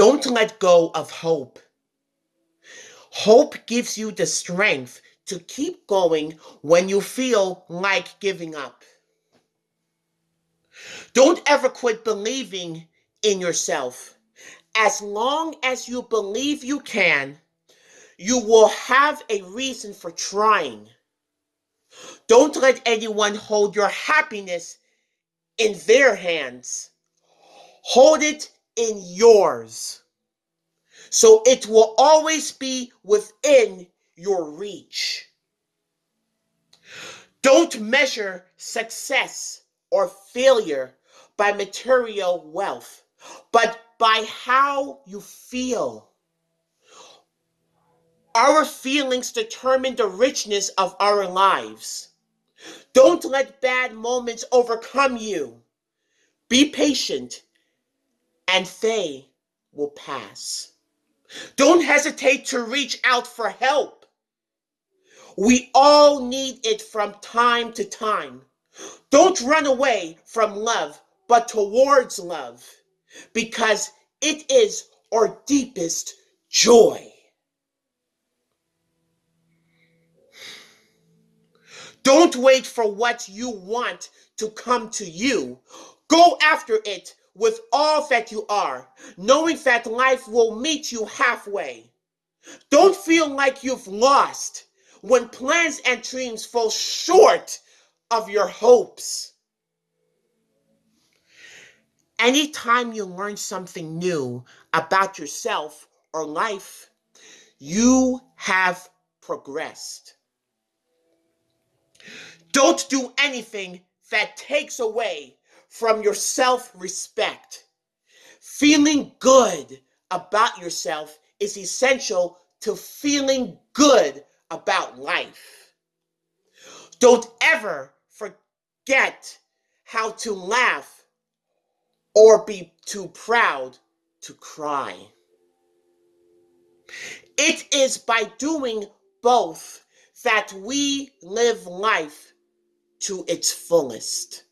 Don't let go of hope. Hope gives you the strength to keep going when you feel like giving up. Don't ever quit believing in yourself. As long as you believe you can, you will have a reason for trying. Don't let anyone hold your happiness in their hands. Hold it in yours. So it will always be within your reach. Don't measure success or failure by material wealth, but by how you feel. Our feelings determine the richness of our lives. Don't let bad moments overcome you. Be patient, and they will pass. Don't hesitate to reach out for help. We all need it from time to time. Don't run away from love, but towards love, because it is our deepest joy. Don't wait for what you want to come to you. Go after it with all that you are, knowing that life will meet you halfway. Don't feel like you've lost when plans and dreams fall short of your hopes. Anytime you learn something new about yourself or life, you have progressed. Don't do anything that takes away from your self respect. Feeling good about yourself is essential to feeling good about life. Don't ever forget how to laugh or be too proud to cry. It is by doing both that we live life to its fullest.